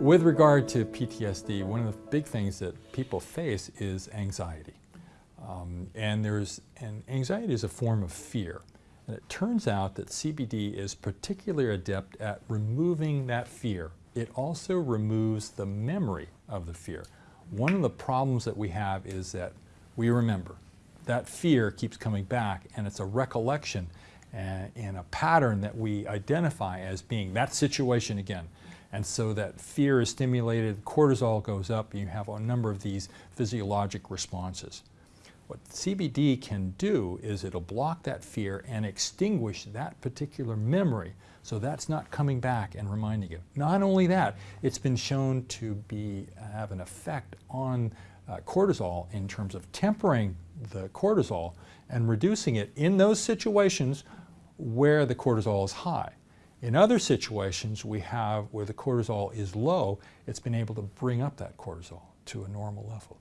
With regard to PTSD, one of the big things that people face is anxiety. Um, and there's and anxiety is a form of fear. And it turns out that CBD is particularly adept at removing that fear. It also removes the memory of the fear. One of the problems that we have is that we remember. That fear keeps coming back and it's a recollection and, and a pattern that we identify as being that situation again. And so that fear is stimulated, cortisol goes up, you have a number of these physiologic responses. What CBD can do is it'll block that fear and extinguish that particular memory so that's not coming back and reminding you. Not only that, it's been shown to be, have an effect on uh, cortisol in terms of tempering the cortisol and reducing it in those situations where the cortisol is high. In other situations we have where the cortisol is low, it's been able to bring up that cortisol to a normal level.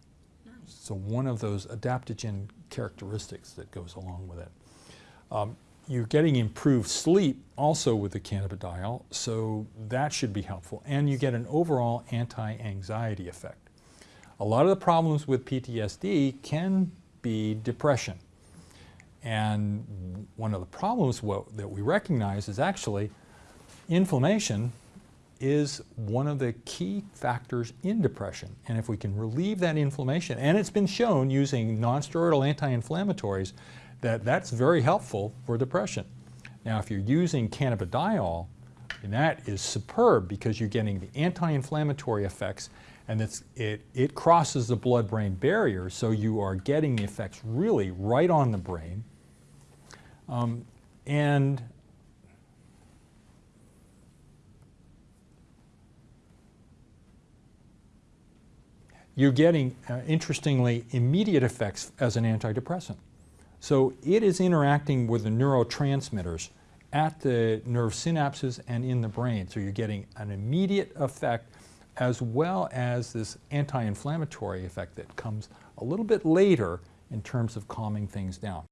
So one of those adaptogen characteristics that goes along with it. Um, you're getting improved sleep also with the cannabidiol, so that should be helpful. And you get an overall anti-anxiety effect. A lot of the problems with PTSD can be depression. And one of the problems that we recognize is actually inflammation is one of the key factors in depression. And if we can relieve that inflammation, and it's been shown using nonsteroidal anti-inflammatories that that's very helpful for depression. Now if you're using cannabidiol, and that is superb because you're getting the anti-inflammatory effects and it, it crosses the blood-brain barrier so you are getting the effects really right on the brain. Um, and you're getting, uh, interestingly, immediate effects as an antidepressant. So it is interacting with the neurotransmitters at the nerve synapses and in the brain. So you're getting an immediate effect as well as this anti-inflammatory effect that comes a little bit later in terms of calming things down.